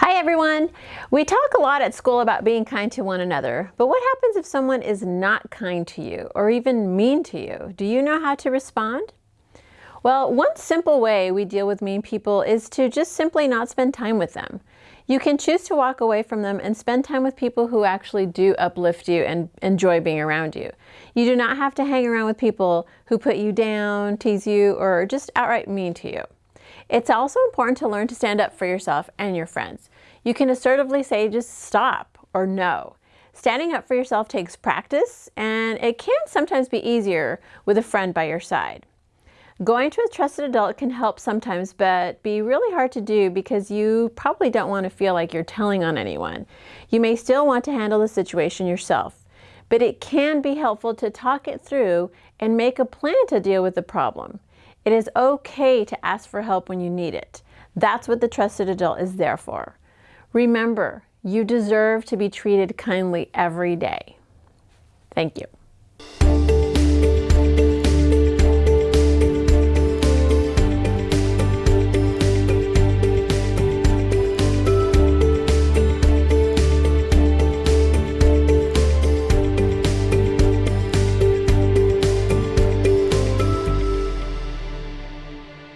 Hi everyone! We talk a lot at school about being kind to one another, but what happens if someone is not kind to you or even mean to you? Do you know how to respond? Well, one simple way we deal with mean people is to just simply not spend time with them. You can choose to walk away from them and spend time with people who actually do uplift you and enjoy being around you. You do not have to hang around with people who put you down, tease you, or just outright mean to you. It's also important to learn to stand up for yourself and your friends. You can assertively say just stop or no. Standing up for yourself takes practice and it can sometimes be easier with a friend by your side. Going to a trusted adult can help sometimes, but be really hard to do because you probably don't want to feel like you're telling on anyone. You may still want to handle the situation yourself, but it can be helpful to talk it through and make a plan to deal with the problem. It is okay to ask for help when you need it. That's what the trusted adult is there for. Remember, you deserve to be treated kindly every day. Thank you.